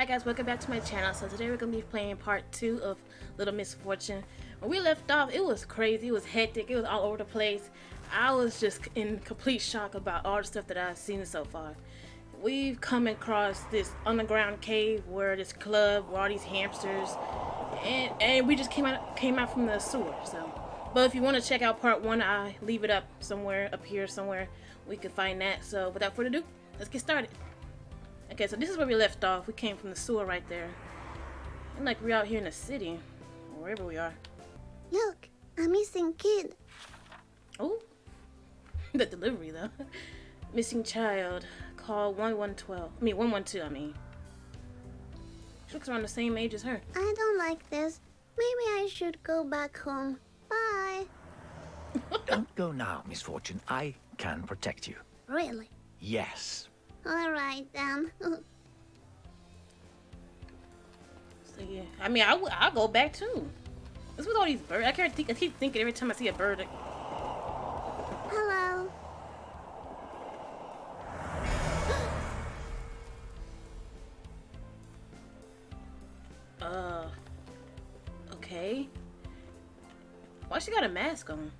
Hi guys, welcome back to my channel. So today we're going to be playing part 2 of Little Misfortune. When we left off, it was crazy, it was hectic, it was all over the place. I was just in complete shock about all the stuff that I've seen so far. We've come across this underground cave where this club, where all these hamsters, and, and we just came out came out from the sewer. So, But if you want to check out part 1, I leave it up somewhere, up here somewhere. We can find that. So without further ado, let's get started. Okay, so this is where we left off. We came from the sewer right there. And like we're out here in the city. Wherever we are. Look, a missing kid. Oh. the delivery though. missing child. Call 1112. I mean 112, I mean. She looks around the same age as her. I don't like this. Maybe I should go back home. Bye. Don't go now, Misfortune. I can protect you. Really? Yes. All right then. So yeah. I mean I w I'll go back too. What's with all these birds? I can't think I keep thinking every time I see a bird. Hello. uh okay. Why she got a mask on?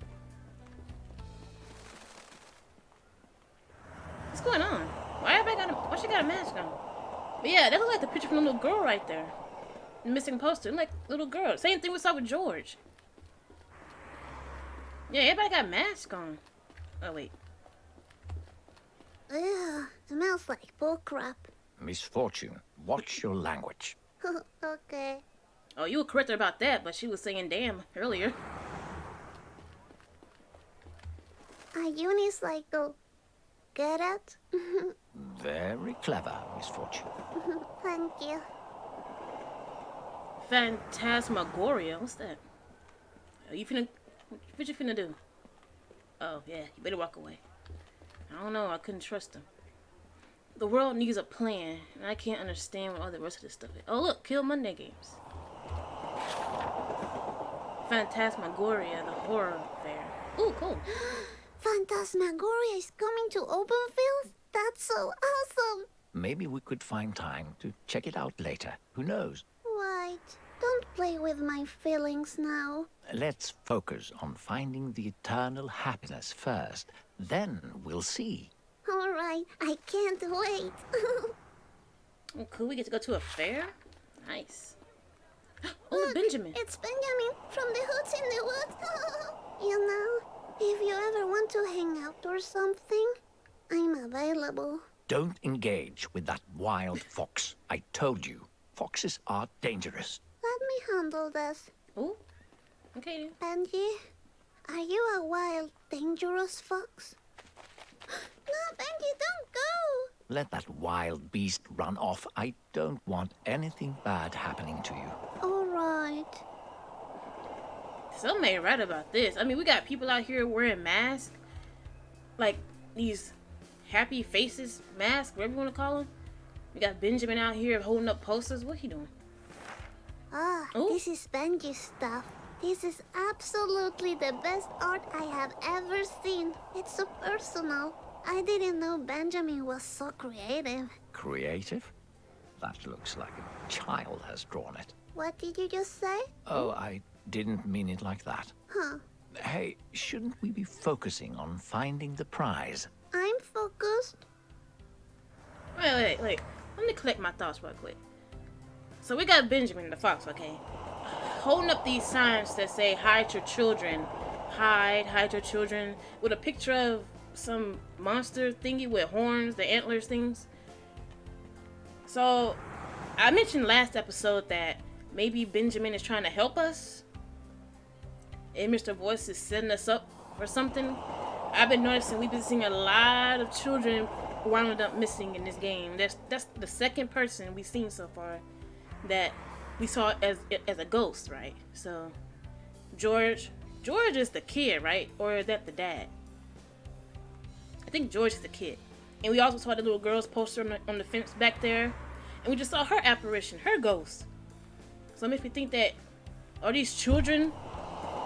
What's going on? Why everybody got a why she got a mask on? But yeah, that looks like the picture from the little girl right there. The missing poster. Like little girl. Same thing we saw with George. Yeah, everybody got masks on. Oh wait. Ugh, smells like bullcrap. Misfortune, watch your language. okay. Oh, you were correct about that, but she was saying damn earlier. A unicycle. Get it? Very clever, Misfortune. Thank you. Phantasmagoria. What's that? Are you finna? What you finna do? Oh yeah, you better walk away. I don't know. I couldn't trust him. The world needs a plan, and I can't understand what all the rest of this stuff is. Oh look, Killmonday games. Phantasmagoria, the horror fair. Ooh, cool. Phantasmagoria is coming to Openfield? That's so awesome! Maybe we could find time to check it out later. Who knows? Right. Don't play with my feelings now. Let's focus on finding the eternal happiness first. Then we'll see. Alright, I can't wait. Oh, cool. We get to go to a fair. Nice. Oh, Look, Benjamin. It's Benjamin from the Hoots in the Woods. you know, if you ever want to hang out or something, I'm available. Don't engage with that wild fox. I told you, foxes are dangerous. Let me handle this. Oh. Okay. Benji, are you a wild, dangerous fox? no, Benji, don't go! Let that wild beast run off. I don't want anything bad happening to you. Alright. Some ain't right about this. I mean, we got people out here wearing masks, like these happy faces masks, whatever you want to call them. We got Benjamin out here holding up posters. What he doing? Ah, Ooh. this is Benji's stuff. This is absolutely the best art I have ever seen. It's so personal. I didn't know Benjamin was so creative. Creative? That looks like a child has drawn it. What did you just say? Oh, I didn't mean it like that. Huh. Hey, shouldn't we be focusing on finding the prize? I'm focused. Wait, wait, wait. Let me collect my thoughts real quick. So we got Benjamin the fox, okay? Holding up these signs that say hide your children. Hide, hide your children. With a picture of some monster thingy with horns, the antlers things. So I mentioned last episode that maybe Benjamin is trying to help us. And Mr. Voice is setting us up for something. I've been noticing we've been seeing a lot of children wound up missing in this game. That's that's the second person we've seen so far that we saw as as a ghost, right? So George, George is the kid, right? Or is that the dad? I think George is the kid. And we also saw the little girl's poster on the, on the fence back there, and we just saw her apparition, her ghost. So it makes me think that are these children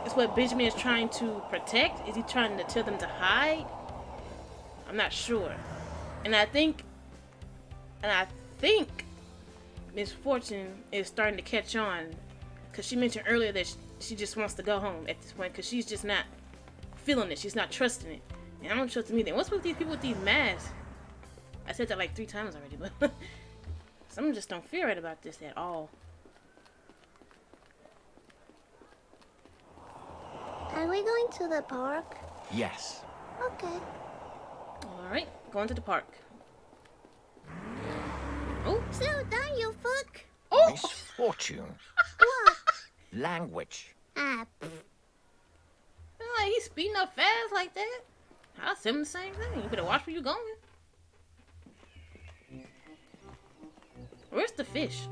is what Benjamin is trying to protect? Is he trying to tell them to hide? I'm not sure. And I think, and I think Misfortune is starting to catch on, because she mentioned earlier that she, she just wants to go home at this point, because she's just not feeling it. She's not trusting it. And I don't trust them either. What's with these people with these masks? I said that like three times already, but some just don't feel right about this at all. Are we going to the park? Yes. Okay. All right, going to the park. Oh, Slow down, you fuck. oh! Misfortune. What? Language. ah, pff. Like he's speeding up fast like that. I'll say him the same thing. You better watch where you're going. Where's the fish?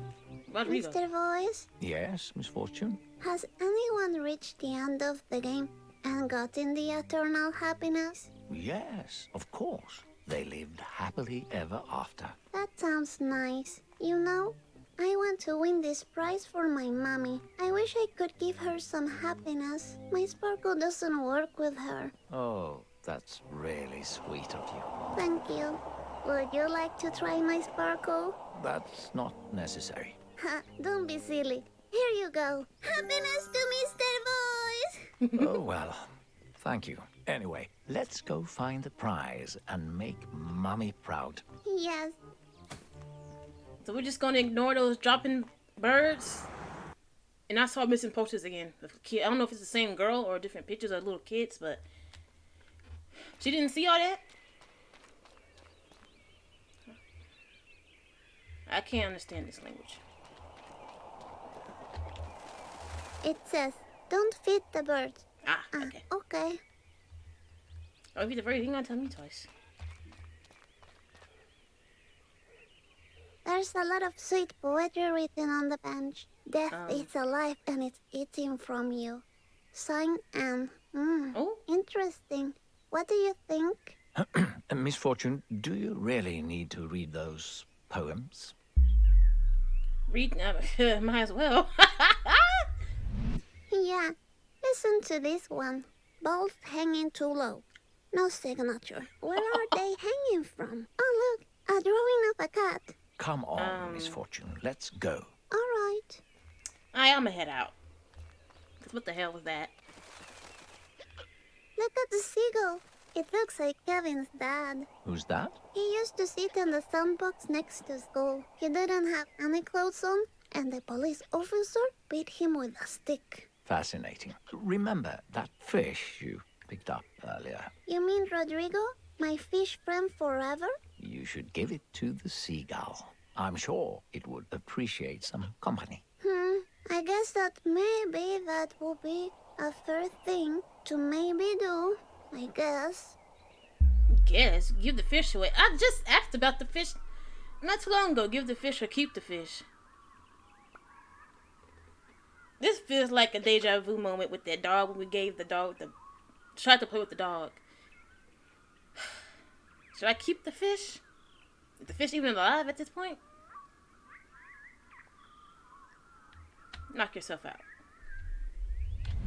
Rodrigo. Mr. Voice, Yes, Misfortune. Has anyone reached the end of the game and gotten the eternal happiness? Yes, of course. They lived happily ever after. That sounds nice. You know, I want to win this prize for my mommy. I wish I could give her some happiness. My sparkle doesn't work with her. Oh, that's really sweet of you. Thank you. Would you like to try my sparkle? That's not necessary. Ha, don't be silly. Here you go. Happiness to Mr. Voice! oh, well, thank you. Anyway, let's go find the prize and make Mummy proud. yes, So we're just gonna ignore those dropping birds. And I saw missing posters again. I don't know if it's the same girl or different pictures of little kids, but she didn't see all that. I can't understand this language. It says, don't feed the birds. Ah, Ah, okay. okay. Oh, if you're the very thing, gonna tell me twice. There's a lot of sweet poetry written on the bench. Death Um. is alive and it's eating from you. Sign Anne. Mm, Oh, interesting. What do you think? Misfortune, do you really need to read those poems? read now. Might as well. Yeah, listen to this one. Both hanging too low. No signature. Where are they hanging from? Oh, look, a drawing of a cat. Come on, Um. Misfortune, let's go. All right. I am gonna head out. 'Cause what the hell was that? Look at the seagull. It looks like Kevin's dad. Who's that? He used to sit in the sandbox next to school. He didn't have any clothes on, and the police officer beat him with a stick. Fascinating. Remember that fish you picked up earlier? You mean Rodrigo? My fish friend forever? You should give it to the seagull. I'm sure it would appreciate some company. Hmm, I guess that maybe that will be a fair thing to maybe do. I guess. Guess give the fish away. I just asked about the fish not too long ago. Give the fish or keep the fish. This feels like a deja vu moment with that dog when we gave the dog the tried to play with the dog. Should I keep the fish? Is the fish even alive at this point? Knock yourself out.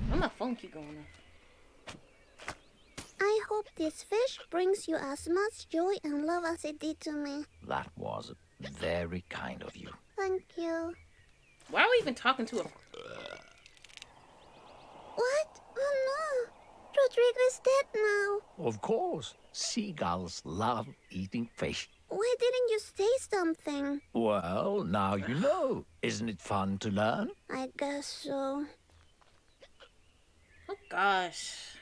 Why my phone keep going off? I hope this fish brings you as much joy and love as it did to me. That was very kind of you. Thank you. Why are we even talking to him? What? Oh no! Rodrigo is dead now. Of course. Seagulls love eating fish. Why didn't you say something? Well, now you know. Isn't it fun to learn? I guess so. Oh gosh.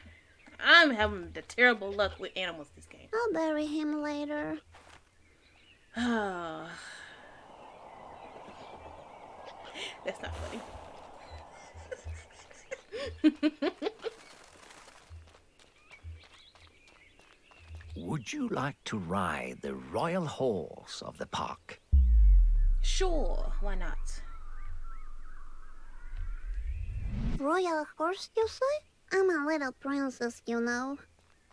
I'm having the terrible luck with animals this game. I'll bury him later. That's not funny. Would you like to ride the royal horse of the park? sure, why not? Royal horse, you say? I'm a little princess, you know.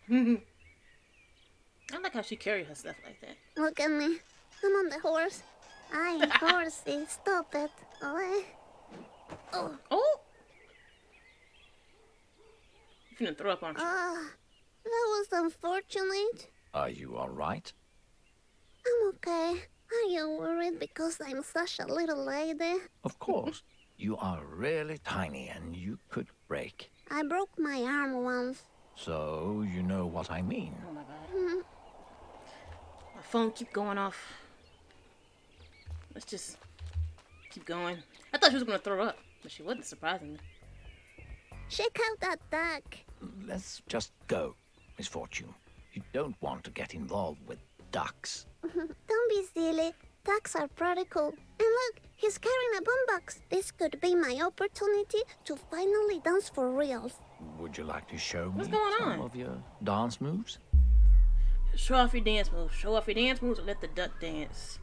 I like how she carries her stuff like that. Look at me. I'm on the horse. I ain't horsey. Stop it. Oh, oh, You finna throw up on you. ah, that was unfortunate. Are you all right? I'm okay. Are you worried because I'm such a little lady? Of course. you are really tiny and you could break. I broke my arm once. So you know what I mean. Oh my god. My phone keep going off. Let's just keep going. I thought she was gonna throw up, but she wasn't surprisingly. Check out that duck. Let's just go, Misfortune. You don't want to get involved with ducks. Don't be silly. Ducks are pretty cool. And look, he's carrying a boombox. This could be my opportunity to finally dance for reals. Would you like to show What's me going some on? of your dance moves? Show off your dance moves. Show off your dance moves or let the duck dance.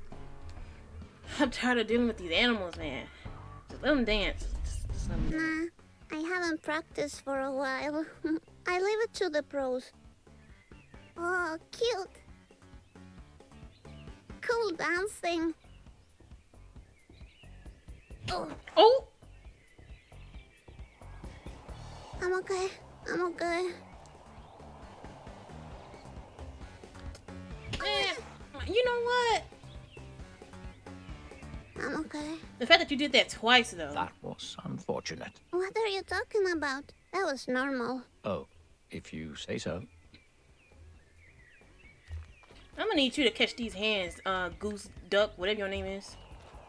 I'm tired of dealing with these animals, man. Just let them dance. Just, just let 'em dance. Nah, I haven't practiced for a while. I leave it to the pros. Oh, cute. Cool dancing. Oh, Oh! I'm okay. I'm okay. Eh, you know what? I'm okay. The fact that you did that twice, though. That was unfortunate. What are you talking about? That was normal. Oh, if you say so. I'm gonna need you to catch these hands, uh, goose, duck, whatever your name is.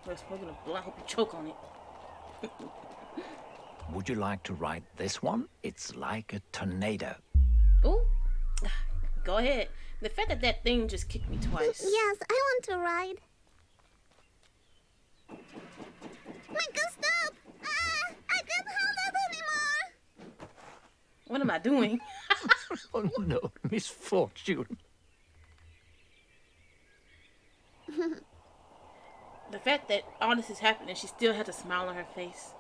We're smoking a blunt. I hope you choke on it. Would you like to ride this one? It's like a tornado. Ooh. Go ahead. The fact that that thing just kicked me twice. Yes, I want to ride. Make us stop! Ah, I can't hold it anymore! What am I doing? Oh no, misfortune. the fact that all this is happening, she still has a smile on her face.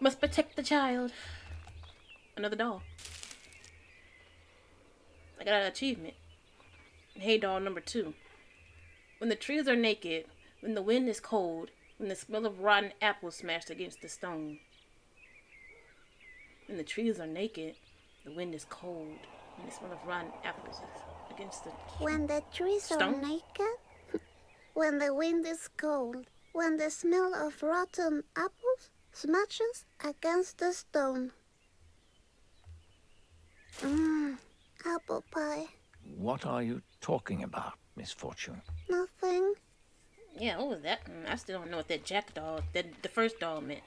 Must protect the child. Another doll. I got an achievement. Hey, doll number two. When the trees are naked, when the wind is cold, when the smell of rotten apples smashed against the stone. When the trees are naked, the wind is cold, when the smell of rotten apples is against the When the trees Stone? are naked, when the wind is cold, when the smell of rotten apples smashes against the stone. Mmm, apple pie. What are you talking about, Misfortune? Nothing. Yeah, what was that? Mm, I still don't know what that jack doll, that the first doll meant.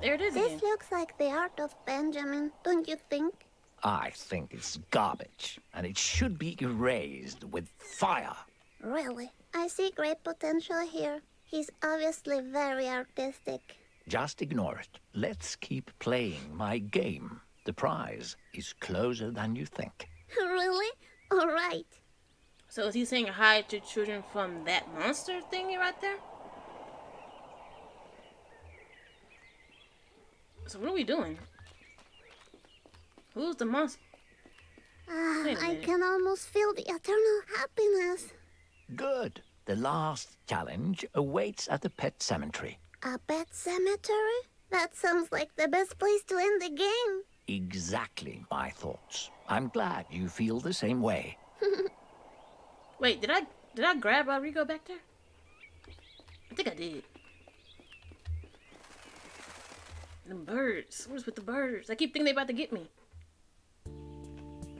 There it is again. This looks like the art of Benjamin, don't you think? I think it's garbage, and it should be erased with fire. Really? I see great potential here. He's obviously very artistic. Just ignore it. Let's keep playing my game. The prize is closer than you think. really? All right. So is he saying hide your children from that monster thingy right there? So what are we doing? Who's the monster? Ah, Wait a I can almost feel the eternal happiness. Good. The last challenge awaits at the pet cemetery. A pet cemetery? That sounds like the best place to end the game. Exactly my thoughts. I'm glad you feel the same way. Wait, did I did I grab Rodrigo back there? I think I did. The birds. What's with the birds? I keep thinking they about to get me.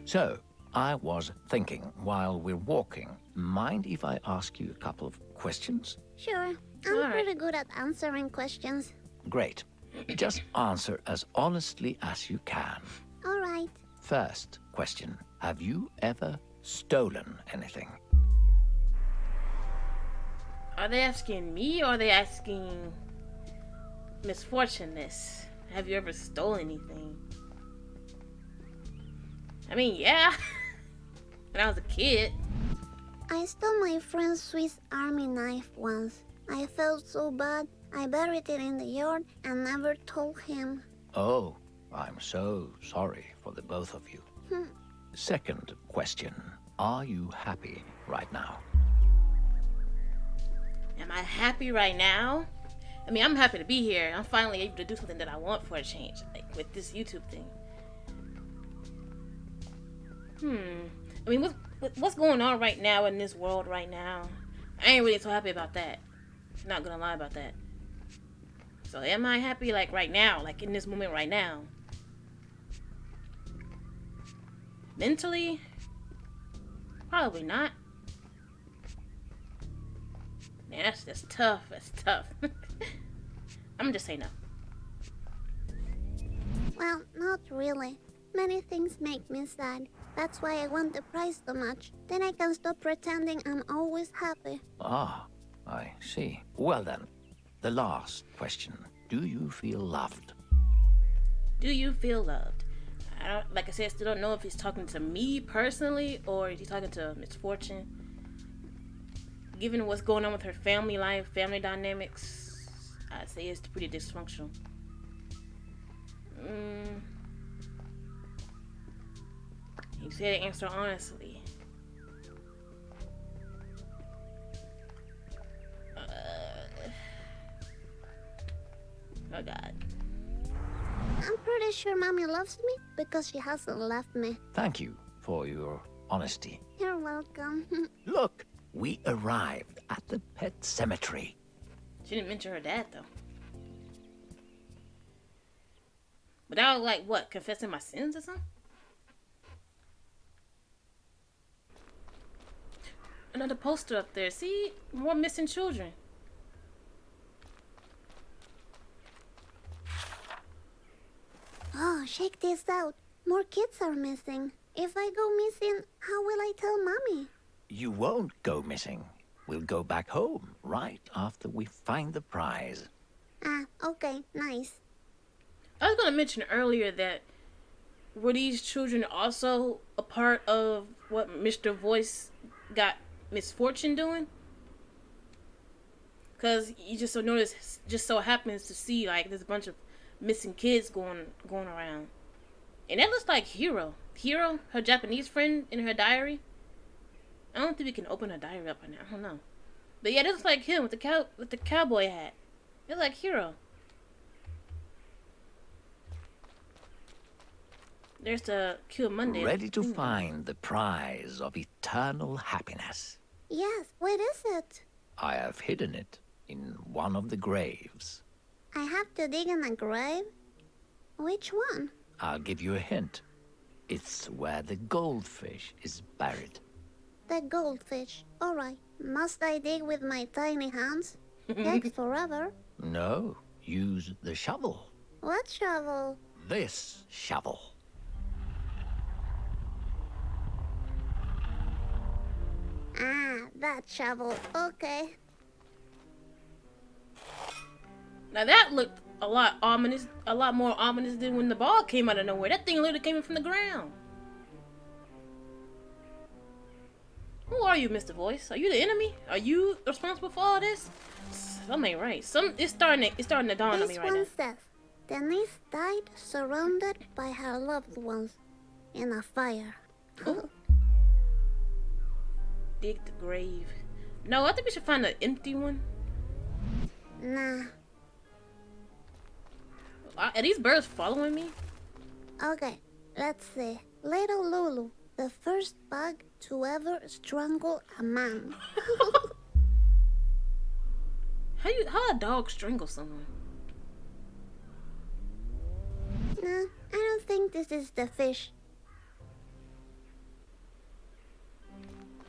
So, I was thinking while we're walking, mind if I ask you a couple of questions? Sure, I'm All right. pretty good at answering questions. Great. Just answer as honestly as you can. All right. First question Have you ever stolen anything? Are they asking me or are they asking misfortuneness? Have you ever stolen anything? I mean, yeah. when I was a kid. I stole my friend's Swiss army knife once. I felt so bad. I buried it in the yard and never told him. Oh, I'm so sorry for the both of you. Hmm. Second question Are you happy right now? Am I happy right now? I mean, I'm happy to be here. I'm finally able to do something that I want for a change, like with this YouTube thing. Hmm. I mean, with what's going on right now in this world right now, I ain't really so happy about that. Not gonna lie about that. So am I happy like right now, like in this moment right now? Mentally? Probably not. Man, that's just tough. That's tough. I'm just saying no. Well, not really. Many things make me sad. That's why I want the prize so much. Then I can stop pretending I'm always happy. Ah, I see. Well then, the last question. Do you feel loved? Do you feel loved? I don't, like I said, I still don't know if he's talking to me personally or is he talking to Misfortune. Given what's going on with her family life, family dynamics, I'd say it's pretty dysfunctional. Mm. He said answer honestly. Uh, oh God. I'm pretty sure Mommy loves me because she hasn't left me. Thank you for your honesty. You're welcome. Look, we arrived at the pet cemetery. She didn't mention her dad though. But I was like, what, confessing my sins or something? Another poster up there. See? More missing children. oh, check this out. More kids are missing. If I go missing, how will I tell Mommy? You won't go missing. We'll go back home right after we find the prize. Ah, okay, nice. I was gonna mention earlier that were these children also a part of what Mr. Voice got misfortune doing? Cause you just so notice, just so happens to see like there's a bunch of missing kids going going around, and that looks like Hero. Hero, her Japanese friend, in her diary. I don't think we can open a diary up right now. I don't know, but yeah, it looks like him with the cow with the cowboy hat. It's like hero. There's the Killmonday. Ready to mm. find the prize of eternal happiness. Yes, where is it? I have hidden it in one of the graves. I have to dig in a grave? Which one? I'll give you a hint. It's where the goldfish is buried. The goldfish. Alright. Must I dig with my tiny hands? Takes forever. No, use the shovel. What shovel? This shovel. Ah, that shovel. Okay. Now that looked a lot ominous, a lot more ominous than when the ball came out of nowhere. That thing literally came in from the ground. Who are you, Mr. Voice? Are you the enemy? Are you responsible for all this? Something ain't right. Some it's starting to, it's starting to dawn this on me right one now. says, Denise died surrounded by her loved ones in a fire. Dig the grave. No, I think we should find an empty one. nah. Are these birds following me? Okay, let's see. Little Lulu, the first bug to ever strangle a man. How you how a dog strangle someone? nah, I don't think this is the fish.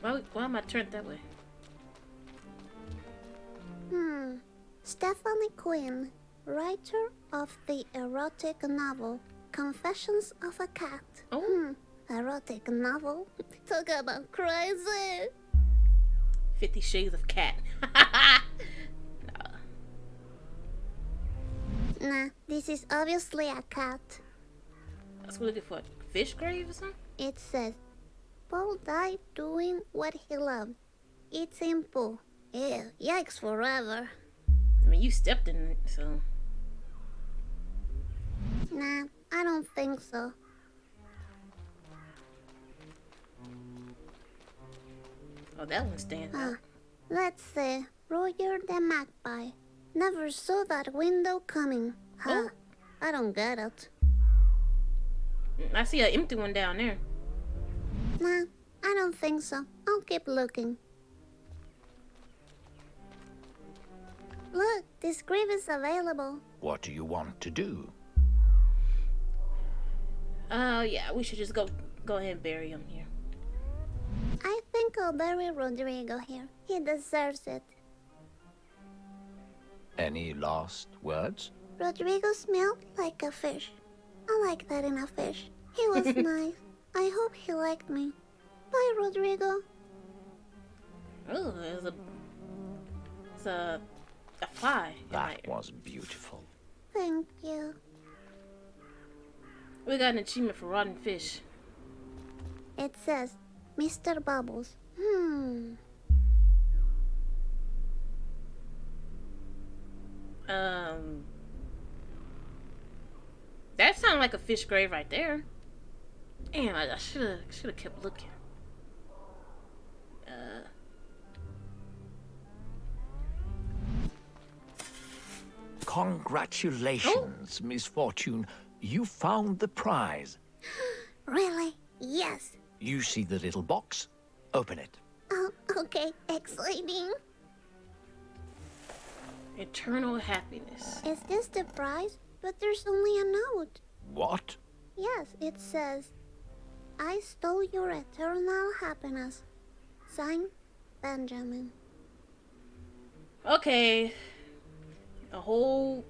Why why am I turned that way? Hmm. Stephanie Quinn, writer of the erotic novel Confessions of a Cat. Oh. Hmm. Erotic novel? Talk about crazy. Fifty Shades of Cat. Nah, this is obviously a cat. That's what we're looking for. a Fish grave or something? It says, Paul died doing what he loved. It's simple. Yeah, yikes forever. I mean, you stepped in it, so. Nah, I don't think so. Oh, that one stands Huh. out. Let's see. Roger the Magpie. Never saw that window coming. Huh. Oh. I don't get it. Mm, I see an empty one down there. Nah, I don't think so. I'll keep looking. Look, this grave is available. What do you want to do? Uh, yeah, we should just go go ahead and bury him here. I think I'll bury Rodrigo here. He deserves it. Any last words? Rodrigo smelled like a fish. I like that in a fish. He was nice. I hope he liked me. Bye, Rodrigo. Oh, there's a it's a a fly. That was beautiful. Thank you. We got an achievement for rotten fish. It says, Mr. Bubbles. Hmm. Um, that sounded like a fish grave right there. Damn, I should have should have kept looking. Uh, Congratulations, Misfortune. You found the prize. Really? Yes. You see the little box? Open it. Oh, okay. Exciting. eternal happiness. Is this the prize? But there's only a note. What? Yes, it says, I stole your eternal happiness. Signed, Benjamin. Okay, a whole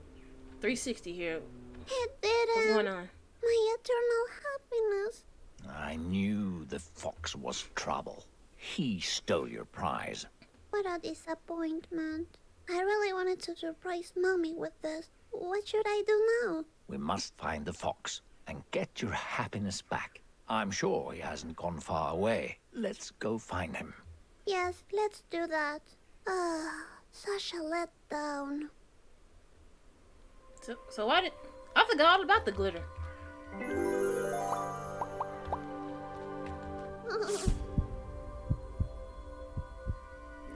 360 here. It didn't. What's going on? My eternal happiness. I knew the fox was trouble. He stole your prize. What a disappointment. I really wanted to surprise Mommy with this. What should I do now? We must find the fox and get your happiness back. I'm sure he hasn't gone far away. Let's go find him. Yes, let's do that. Ah, such a letdown. So, so why did I forgot all about the glitter?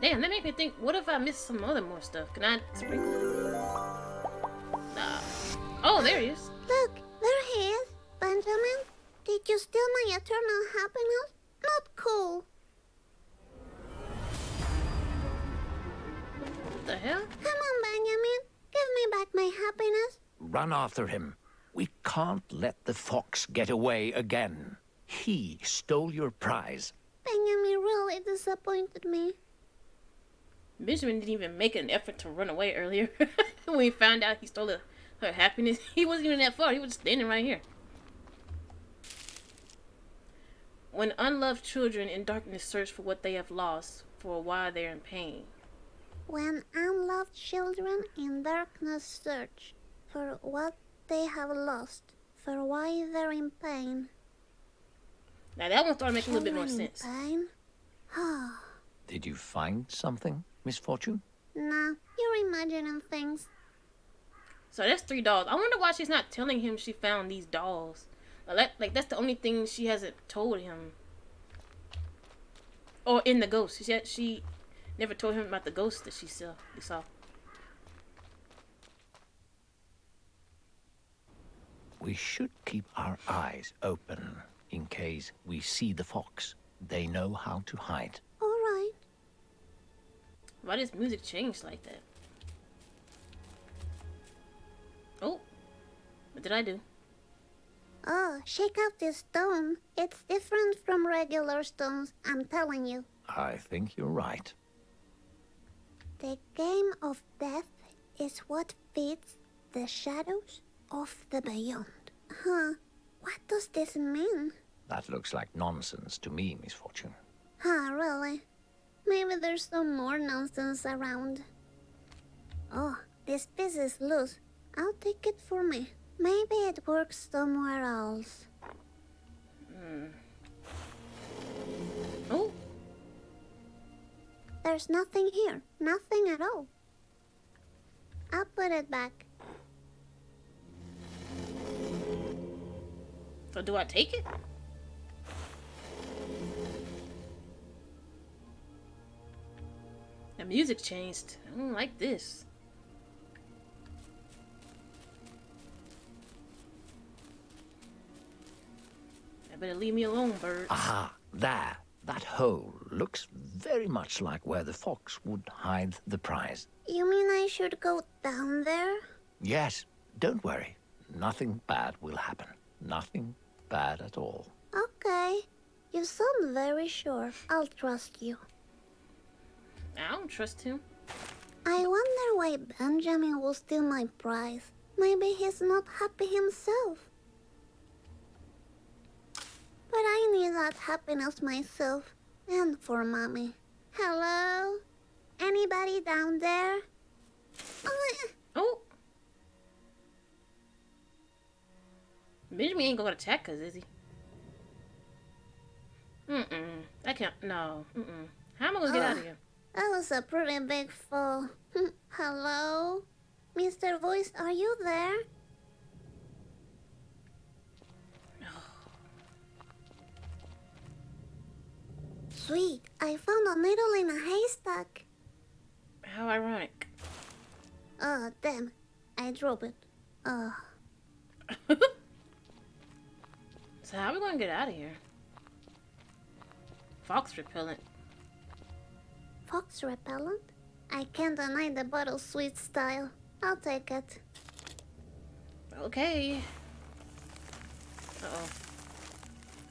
Damn, that made me think. What if I missed some other more stuff? Can I sprinkle it? Nah. Oh, there he is. Look, there he is. Benjamin, did you steal my eternal happiness? Not cool. What the hell? Come on, Benjamin. Give me back my happiness. Run after him. We can't let the fox get away again. He stole your prize. Benjamin really disappointed me. Benjamin didn't even make an effort to run away earlier. when he found out he stole her, her happiness, he wasn't even that far. He was just standing right here. When unloved children in darkness search for what they have lost, for a while they're in pain. When unloved children in darkness search for what they have lost, for why they're in pain. Now that one started making a little bit more sense. Pain? Did you find something, Misfortune? nah, you're imagining things. So that's three dolls. I wonder why she's not telling him she found these dolls. Like, that, like that's the only thing she hasn't told him. Or in the ghost. She she never told him about the ghost that she saw. We saw. We should keep our eyes open in case we see the fox. They know how to hide. All right. Why does music change like that? Oh, what did I do? Oh, shake out this stone. It's different from regular stones, I'm telling you. I think you're right. The game of death is what feeds the shadows of the beyond. Huh? What does this mean? That looks like nonsense to me, Misfortune. Huh, really? Maybe there's some more nonsense around. Oh, this piece is loose. I'll take it for me. Maybe it works somewhere else. Hmm. Oh, There's nothing here. Nothing at all. I'll put it back. So do I take it? The music changed. I don't like this. I better leave me alone, birds. Aha, there. That hole looks very much like where the fox would hide the prize. You mean I should go down there? Yes, don't worry. Nothing bad will happen. Nothing bad at all. Okay. You sound very sure. I'll trust you. I don't trust him. I wonder why Benjamin will steal my prize. Maybe he's not happy himself. But I need that happiness myself. And for mommy. Hello? Anybody down there? Oh. Benjamin ain't gonna attack us, is he? Mm-mm. I can't. No. Mm-mm. How am I gonna get out of oh. here? That was a pretty big fall. Hello? Mr. Voice, are you there? Sweet, I found a needle in a haystack. How ironic. Oh, damn. I dropped it. Oh, So how are we gonna get out of here? Fox repellent. fox repellent? I can't deny the bottle sweet style. I'll take it. Okay. Uh oh.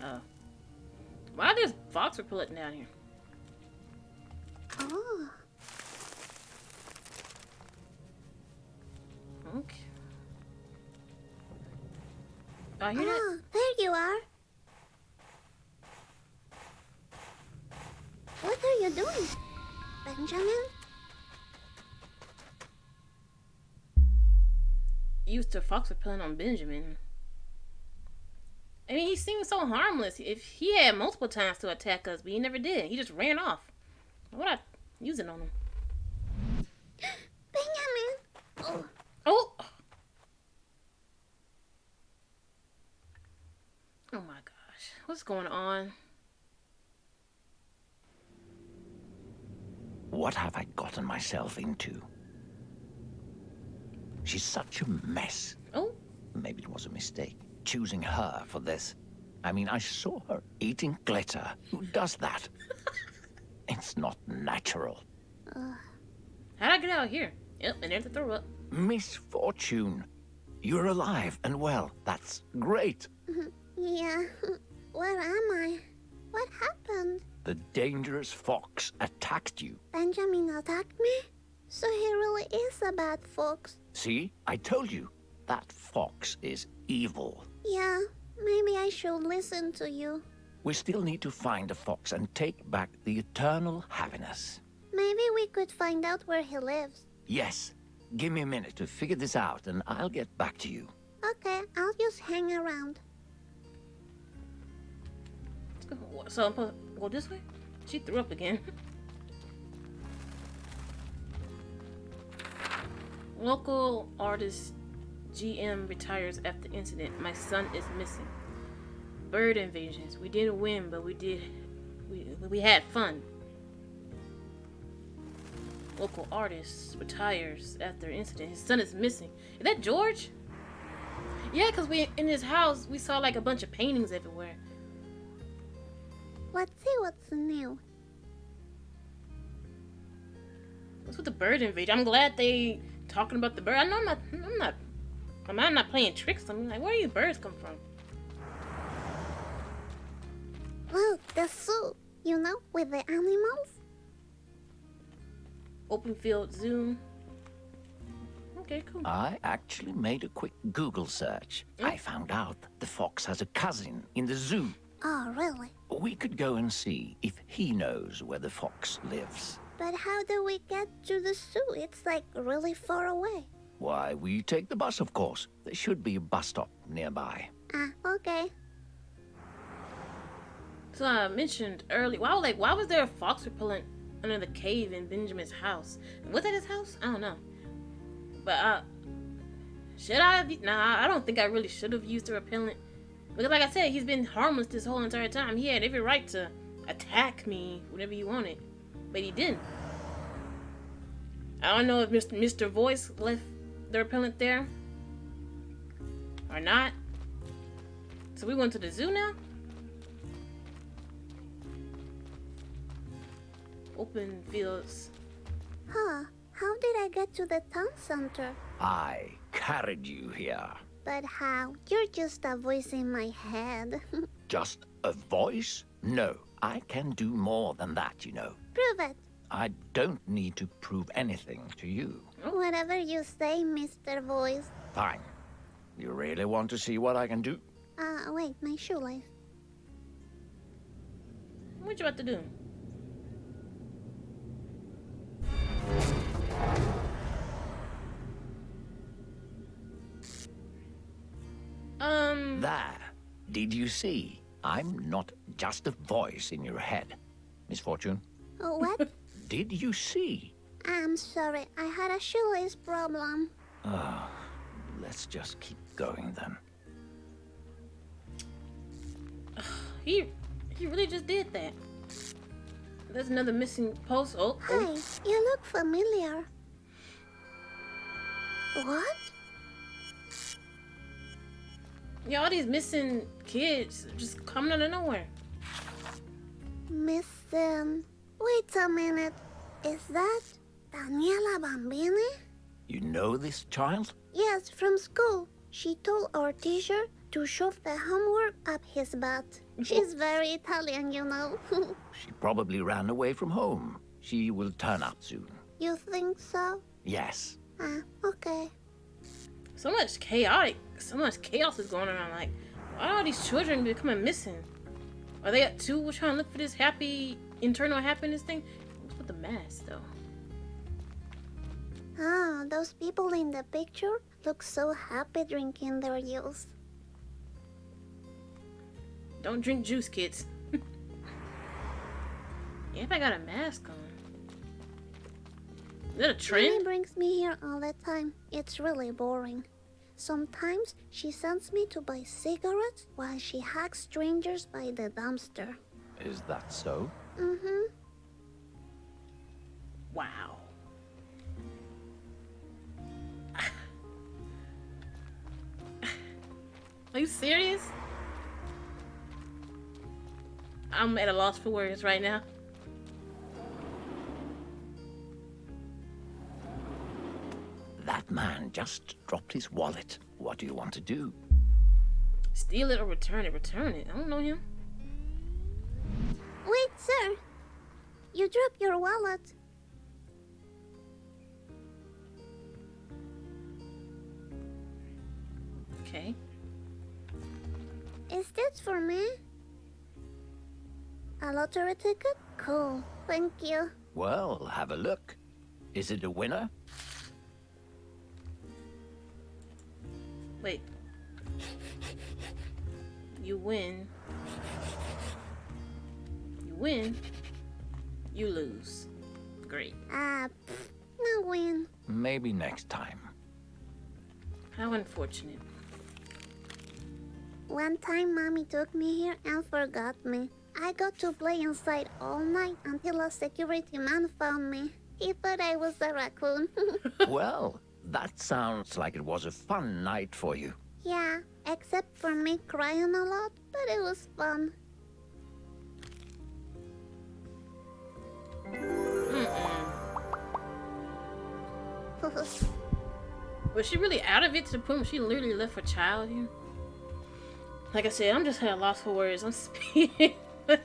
Oh. Why there's fox repellent down here? Oh, Okay. Oh, you that? ah, there you are. What are you doing, Benjamin? Used to fox repellent on Benjamin. I mean, he seemed so harmless. If he had multiple times to attack us, but he never did. He just ran off. Would I use it on him? Benjamin! Oh, Oh! Oh my gosh. What's going on? What have I gotten myself into? She's such a mess. Oh, Maybe it was a mistake, choosing her for this. I mean, I saw her eating glitter. Who does that? it's not natural. how'd I get out of here? Yep, and there's the throw up. Misfortune. You're alive and well. That's great. yeah. Where am I? What happened? The dangerous fox attacked you. Benjamin attacked me? So he really is a bad fox. See? I told you. That fox is evil. Yeah, maybe I should listen to you. We still need to find the fox and take back the eternal happiness. Maybe we could find out where he lives. Yes. Give me a minute to figure this out and I'll get back to you. Okay, I'll just hang around. Let's go. So I'm supposed to go this way? She threw up again. Local artist GM retires after incident. My son is missing. Bird invasions. We didn't win, but we did. We we had fun. Local artist retires after incident. His son is missing. Is that George? Yeah, cause we in his house we saw like a bunch of paintings everywhere. Let's see what's new. What's with the bird invasion? I'm glad they talking about the bird. I know I'm not. I'm not. I'm not, not playing tricks. I'm like, where do these birds come from? Look, the zoo. You know, with the animals? Open field zoo. Okay, cool. I actually made a quick Google search. I oh. found out the fox has a cousin in the zoo. Oh, really? We could go and see if he knows where the fox lives. But how do we get to the zoo? It's like really far away. Why, we take the bus, of course. There should be a bus stop nearby. Ah, okay. So I mentioned earlier. Why, like, why was there a fox repellent under the cave in Benjamin's house? Was that his house? I don't know. But uh, should I? Have, nah, I don't think I really should have used the repellent. Because, like I said, he's been harmless this whole entire time. He had every right to attack me whenever he wanted, but he didn't. I don't know if Mr. Mr. Voice left the repellent there or not. So we went to the zoo now. open fields. Huh. How did I get to the town center? I carried you here. But how? You're just a voice in my head. Just a voice? No, I can do more than that, you know. Prove it. I don't need to prove anything to you. Whatever you say, Mr. Voice. Fine. You really want to see what I can do? Uh, wait, my shoelace. What you about to do? There. Did you see? I'm not just a voice in your head. Misfortune, Oh, what? did you see? I'm sorry, I had a shoelace problem. Ah, let's just keep going then. He he really just did that. There's another missing post. Oh, Hi, oh. you look familiar. What? Yeah, all these missing kids just coming out of nowhere. Missing. Wait a minute. Is that Daniela Bambini? You know this child? Yes, from school. She told our teacher to shove the homework up his butt. She's very Italian, you know. She probably ran away from home. She will turn up soon. you think so? Yes. Ah, okay. So much chaotic, so much chaos is going around. Like, why are all these children becoming missing? Are they at two trying to look for this happy internal happiness thing? What's with the mask though? Ah, those people in the picture look so happy drinking their juice. Don't drink juice, kids. if I got a mask on. Is that a Mommy brings me here all the time. It's really boring. Sometimes she sends me to buy cigarettes while she hugs strangers by the dumpster. Is that so? Mm-hmm. Wow. Are you serious? I'm at a loss for words right now. That man just dropped his wallet. What do you want to do? Steal it or return it. Return it. I don't know him. Wait, sir. You dropped your wallet. Okay. Is this for me? A lottery ticket? Cool. Thank you. Well, have a look. Is it a winner? Wait. You win. You win. You lose. Great. Ah, pfft, no win. Maybe next time. How unfortunate. One time, mommy took me here and forgot me. I got to play inside all night until a security man found me. He thought I was a raccoon. well, that sounds like it was a fun night for you. yeah, except for me crying a lot, but it was fun. Was she really out of it to the point where she literally left her child here? Like I said, I'm just at a loss for words. I'm speaking. That's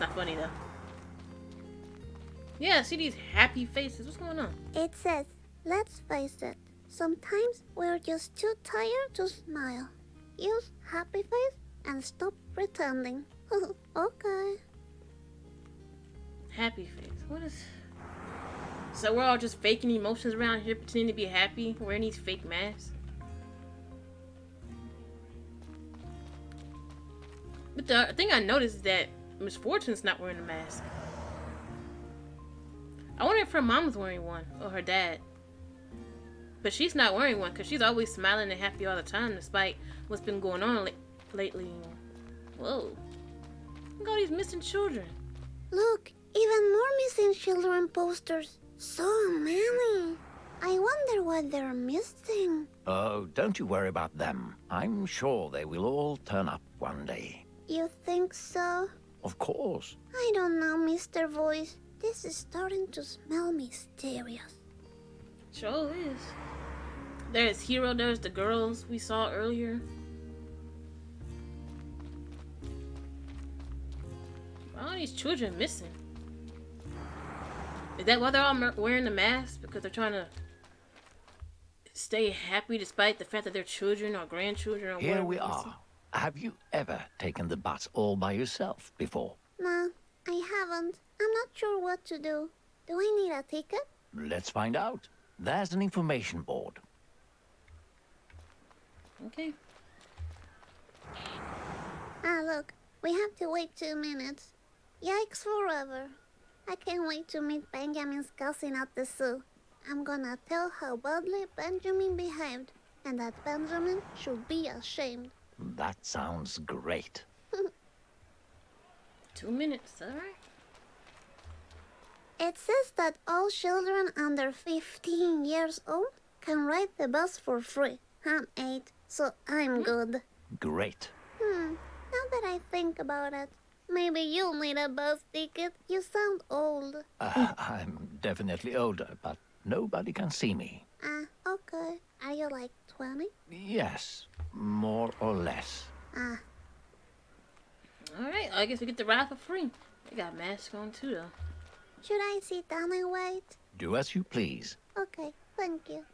not funny though. Yeah, see these happy faces. What's going on? It says, let's face it, sometimes we're just too tired to smile. Use happy face and stop pretending. okay. Happy face. What is? So we're all just faking emotions around here, pretending to be happy, wearing these fake masks. But the thing I noticed is that Misfortune's not wearing a mask. I wonder if her mom was wearing one or her dad. But she's not wearing one because she's always smiling and happy all the time, despite what's been going on la- lately. Whoa! Look at all these missing children. Look, even more missing children posters. So many. I wonder what they're missing. Oh, don't you worry about them. I'm sure they will all turn up one day. You think so? Of course. I don't know, Mr. Voice. This is starting to smell mysterious. Sure is. There's Hero, there's the girls we saw earlier. Why are these children missing? Is that why they're all wearing the mask? Because they're trying to stay happy despite the fact that their children or grandchildren or Here whatever we missing? are. Have you ever taken the bus all by yourself before? No, I haven't. I'm not sure what to do. Do I need a ticket? Let's find out. There's an information board. Okay. Ah, look. We have to wait two minutes. Yikes forever. I can't wait to meet Benjamin's cousin at the zoo. I'm gonna tell how badly Benjamin behaved, and that Benjamin should be ashamed. That sounds great. Two minutes, alright. It says that all children under 15 years old can ride the bus for free. I'm 8, so I'm good. Great. Hmm, now that I think about it, maybe you'll need a bus ticket. You sound old. Uh, I'm definitely older, but nobody can see me. Ah, okay. Are you like 20? Yes, more or less. Ah, Alright, I guess we get the ride for free. They got masks on too, though. Should I sit down and wait? Do as you please. Okay, thank you.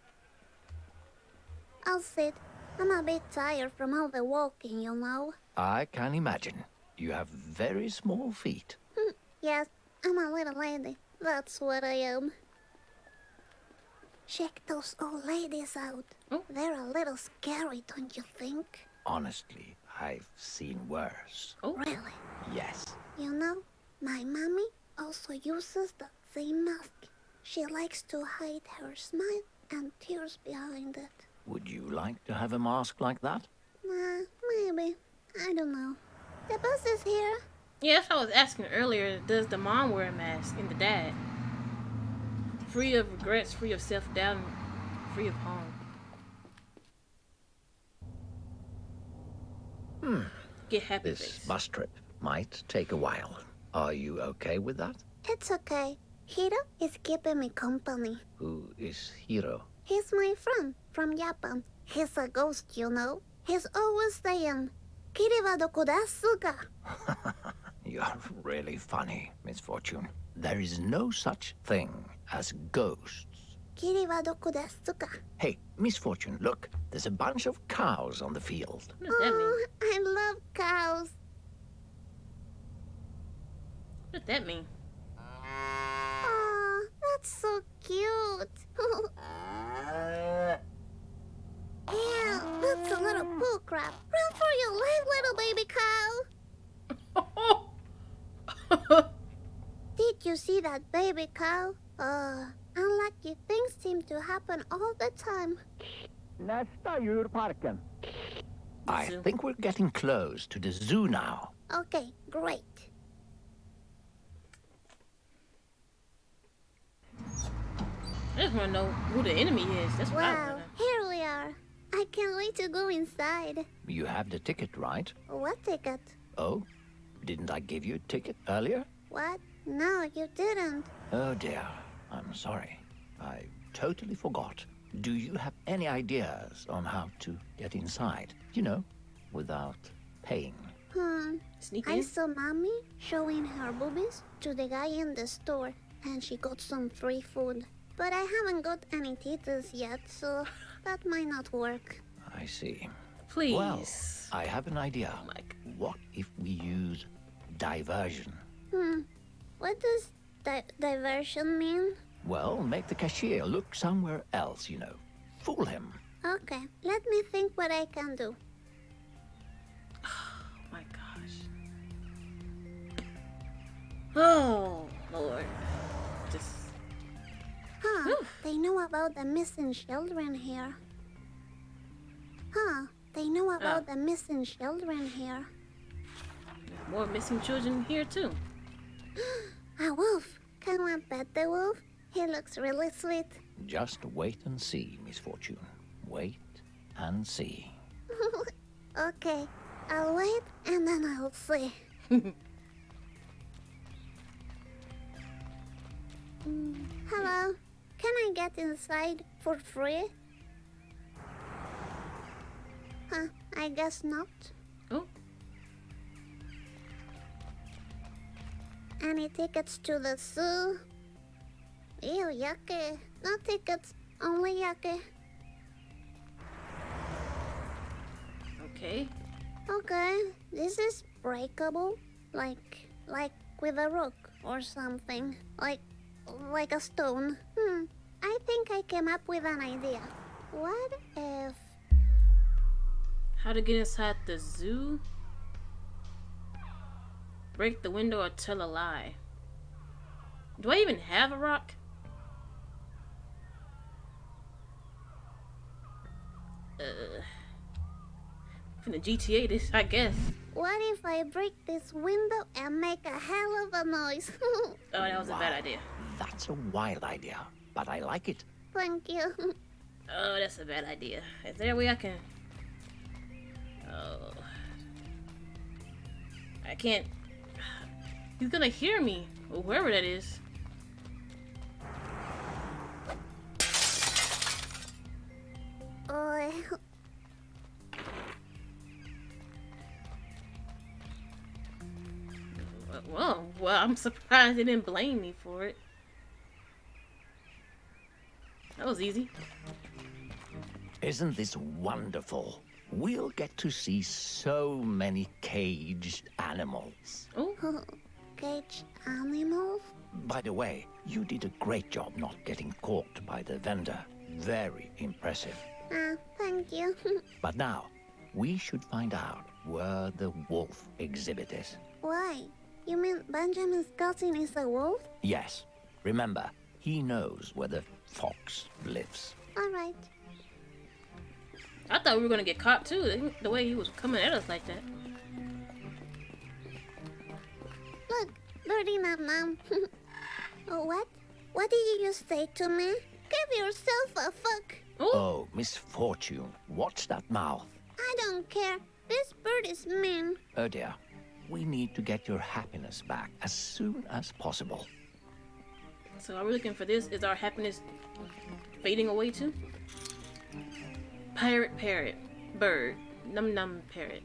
I'll sit. I'm a bit tired from all the walking, you know. I can imagine. You have very small feet. Hmm, yes, I'm a little lady. That's what I am. Check those old ladies out. Oh. They're a little scary, don't you think? Honestly, I've seen worse. Oh, Really? Yes. You know, my mommy also uses the same mask. She likes to hide her smile and tears behind it. Would you like to have a mask like that? Nah, maybe. I don't know. The bus is here. Yeah, that's what I was asking earlier. Does the mom wear a mask and the dad? Free of regrets, free of self doubt, free of harm. Hmm. Get happy This face. bus trip might take a while. Are you okay with that? It's okay. Hiro is keeping me company. Who is Hiro? He's my friend from Japan. He's a ghost, you know. He's always saying, Kiri wa doko desu ka? You're really funny, Misfortune. There is no such thing as ghosts. Kiri wa doko desu ka? Hey, Misfortune, look. There's a bunch of cows on the field. What does that mean? Oh, I love cows. What does that mean? Aw, that's so cute. Ew, that's a little poo crap. Run for your life, little baby cow. Did you see that baby cow? Uh, unlucky things seem to happen all the time. Nästa djurparken. I think we're getting close to the zoo now. Okay, great. I just want to know who the enemy is. That's what I Wow, want here we are. I can't wait to go inside. You have the ticket, right? What ticket? Oh? Didn't I give you a ticket earlier? What? No, you didn't. Oh dear. I'm sorry. I totally forgot. Do you have any ideas on how to get inside? You know, without paying. Hmm. to sneak I saw mommy showing her boobies to the guy in the store, and she got some free food. But I haven't got any titas yet, so that might not work. I see. Please. Well, I have an idea. Oh my g- What if we use diversion? Hmm. What does di- diversion mean? Well, make the cashier look somewhere else, you know. Fool him. Okay, let me think what I can do. Oh my gosh. Oh Lord. Huh, Oof. they know about the missing children here. Huh, they know about ah. the missing children here. More missing children here too. A wolf. Can I pet the wolf? He looks really sweet. Just wait and see, Misfortune. Wait and see. okay, I'll wait and then I'll see. hello. Can I get inside for free? Huh, I guess not. Oh, Any tickets to the zoo? Ew, yucky. No tickets, only yucky. okay. Okay, this is breakable. Like, like with a rock or something. Like, like a stone. Hmm, I think I came up with an idea. What if... How to get inside the zoo? Break the window or tell a lie. Do I even have a rock? Uh, from the GTA, this I guess. What if I break this window and make a hell of a noise? Oh, that was a bad idea. That's a wild idea, but I like it. Thank you. Oh, that's a bad idea. Is there a way I can? Oh, I can't. He's gonna hear me, or whoever that is. Oh, Well, well, I'm surprised they didn't blame me for it. That was easy. Isn't this wonderful? We'll get to see so many caged animals. Oh, caged animals? By the way, you did a great job not getting caught by the vendor. Very impressive. Ah, thank you. But now, we should find out where the wolf exhibit is. Why? You mean Benjamin's cousin is a wolf? Yes, remember, he knows where the fox lives. Alright. I thought we were gonna get caught too. The way he was coming at us like that. Look, Birdie Nam Nam. oh, what? What did you just say to me? Give yourself a fuck. Oh, Oh, misfortune. Watch that mouth. I don't care. This bird is mean. Oh dear. We need to get your happiness back as soon as possible. So are we looking for this? Is our happiness fading away too? Pirate parrot, bird, num num parrot.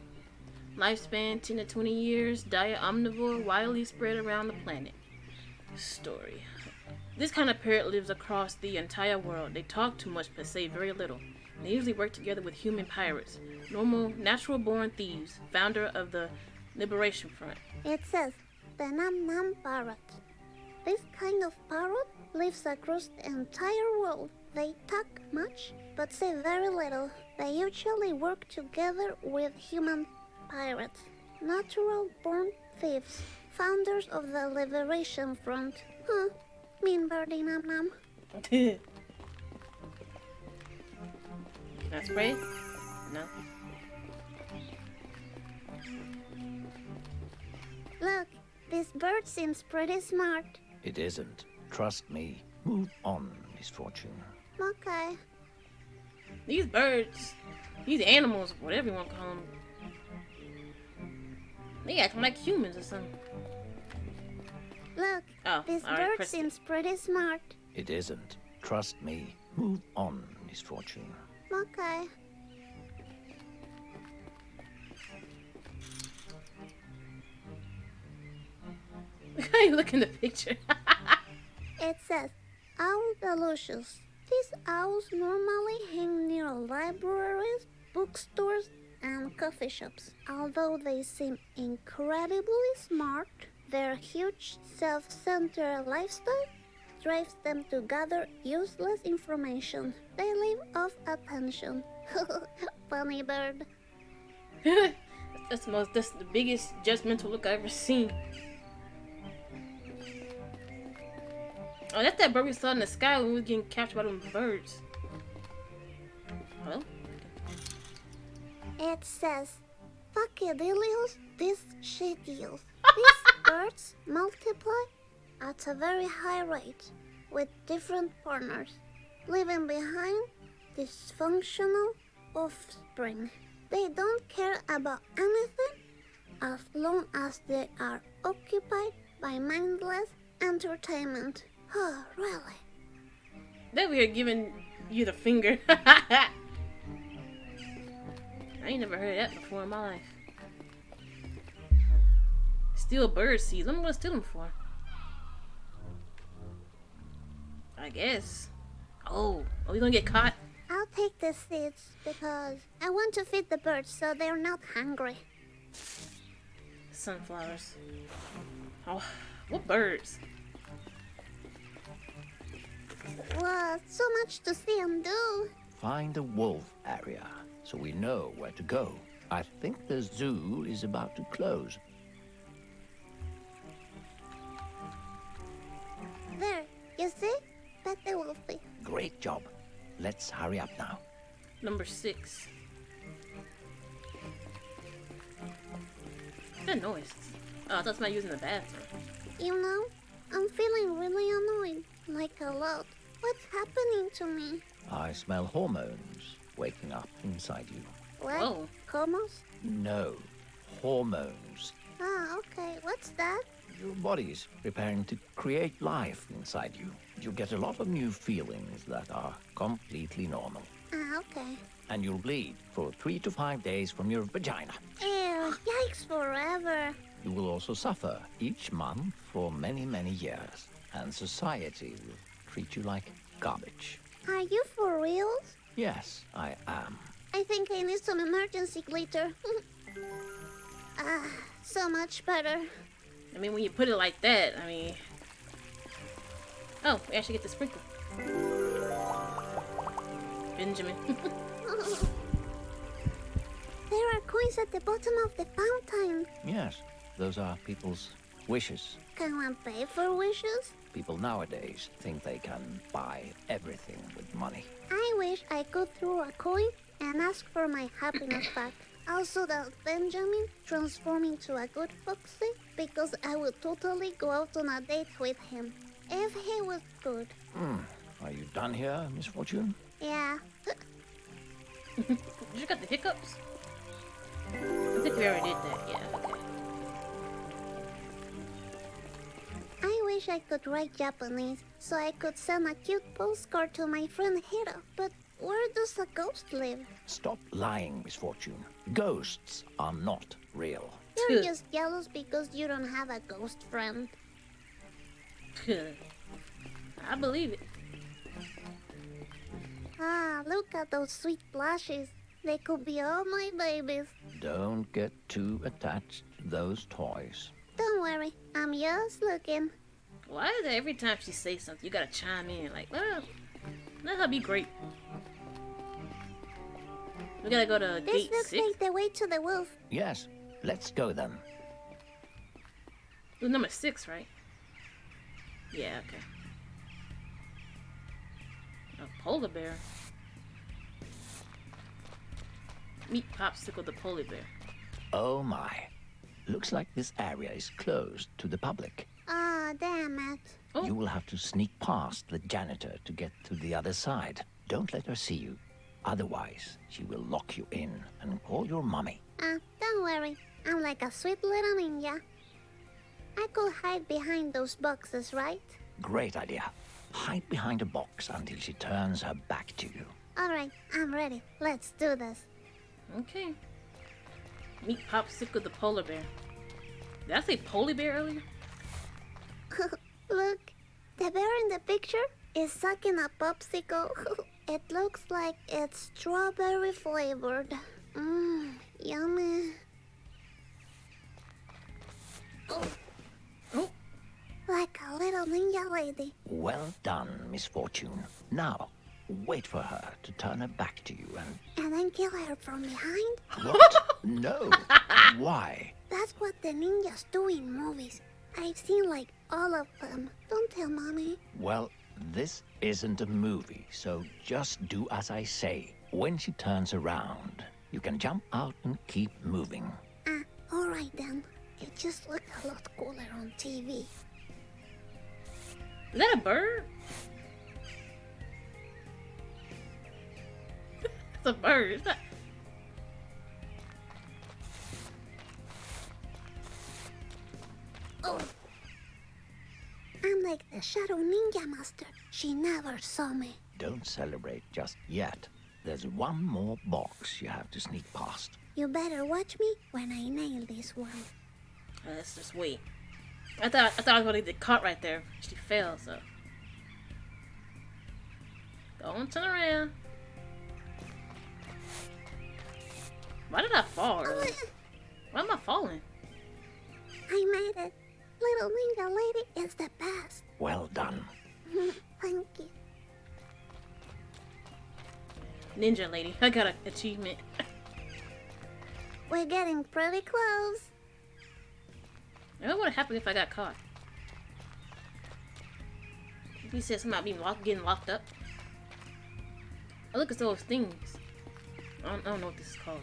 Lifespan 10 to 20 years, diet omnivore, widely spread around the planet. Story. This kind of parrot lives across the entire world. They talk too much but say very little. They usually work together with human pirates, normal, natural born thieves, founder of the Liberation Front. It says the Nam Nam parrot. This kind of parrot lives across the entire world. They talk much, but say very little. They usually work together with human pirates, natural born thieves, founders of the Liberation Front. Huh, mean birdie Nam Nam. Can I spray? No. Look, this bird seems pretty smart. It isn't. Trust me. Move on, misfortune. Okay. These birds, these animals, whatever you want to call them, they acting like humans or something. Look, Oh, this all right, bird press it. seems pretty smart. It isn't. Trust me. Move on, misfortune. Okay. Look how you look in the picture. It says, Owl Delicious. These owls normally hang near libraries, bookstores, and coffee shops. Although they seem incredibly smart, their huge self centered lifestyle drives them to gather useless information. They live off attention. Funny bird. that's the most. That's the biggest judgmental look I've ever seen. Oh, that's that bird we saw in the sky when we were getting captured by them birds. Hello? It says, Fuckadillios, this shit deals. These birds multiply at a very high rate with different partners, leaving behind dysfunctional offspring. They don't care about anything as long as they are occupied by mindless entertainment. Oh, really? Then we are giving you the finger. I ain't never heard that before in my life. Steal bird seeds. What am I gonna steal them for? I guess. Oh, oh are we gonna get caught? I'll take the seeds because I want to feed the birds so they're not hungry. Sunflowers. Oh, what birds? What? So much to see and do. Find the wolf area so we know where to go. I think the zoo is about to close. There, you see? Bet they will be. Great job. Let's hurry up now. Number six. That noise. Oh, that's my using the bathroom. You know, I'm feeling really annoyed. Like a lot. What's happening to me? I smell hormones waking up inside you. What? Whoa. Comos? No, hormones. Ah, okay. What's that? Your body's preparing to create life inside you. You get a lot of new feelings that are completely normal. Ah, okay. And you'll bleed for three to five days from your vagina. Ew, yikes forever. You will also suffer each month for many, many years. And society will treat you like garbage. Are you for real? Yes, I am. I think I need some emergency glitter. ah, so much better. I mean, when you put it like that, I mean. Oh, we actually get the sprinkle. Benjamin. there are coins at the bottom of the fountain. Yes, those are people's wishes. Can one pay for wishes? People nowadays think they can buy everything with money. I wish I could throw a coin and ask for my happiness back. Also that Benjamin transform into a good foxy because I would totally go out on a date with him. If he was good. Hmm. Are you done here, Misfortune? Yeah. you got the hiccups? I think we already did that. Yeah, wish I could write Japanese so I could send a cute postcard to my friend Hiro. But where does a ghost live? Stop lying, Misfortune. Ghosts are not real. You're just jealous because you don't have a ghost friend. I believe it. Ah, look at those sweet blushes. They could be all my babies. Don't get too attached to those toys. Don't worry, I'm just looking. Why is it every time she says something, you gotta chime in? Like, let her, let her be great. We gotta go to This gate looks six. like the way to the wolf. Yes, let's go then. It was number six, right? Yeah, okay. A polar bear. Meet Popsicle the polar bear. Oh my. Looks like this area is closed to the public. Ah, damn it. Oh. You will have to sneak past the janitor to get to the other side. Don't let her see you. Otherwise, she will lock you in and call your mummy. Ah, don't worry. I'm like a sweet little ninja. I could hide behind those boxes, right? Great idea. Hide behind a box until she turns her back to you. Alright, I'm ready. Let's do this. Okay. Meet Popsicle the polar bear. Did I say polar bear earlier? Look, the bear in the picture is sucking a popsicle. it looks like it's strawberry flavored. Mmm, yummy. Oh, Like a little ninja lady. Well done, Misfortune. Now, wait for her to turn her back to you and... And then kill her from behind? What? no. Why? That's what the ninjas do in movies. I've seen like all of them. Don't tell mommy. Well, this isn't a movie, so just do as I say. When she turns around, you can jump out and keep moving. Ah, alright then. It just looked a lot cooler on TV. is that a bird? it's a bird. It's not... Oh. I'm like the Shadow Ninja Master. She never saw me. Don't celebrate just yet. There's one more box you have to sneak past. You better watch me when I nail this one. Uh, let's just wait. I thought I thought I was gonna get caught right there. She fell, so. Don't turn around. Why did I fall? Oh. Why am I falling? I made it. Little Ninja Lady is the best. Well done. Thank you. Ninja lady. I got an achievement. We're getting pretty close. I What would have happened if I got caught? If he said something about being locked, getting locked up. Oh, look at those things. I don't, I don't know what this is called.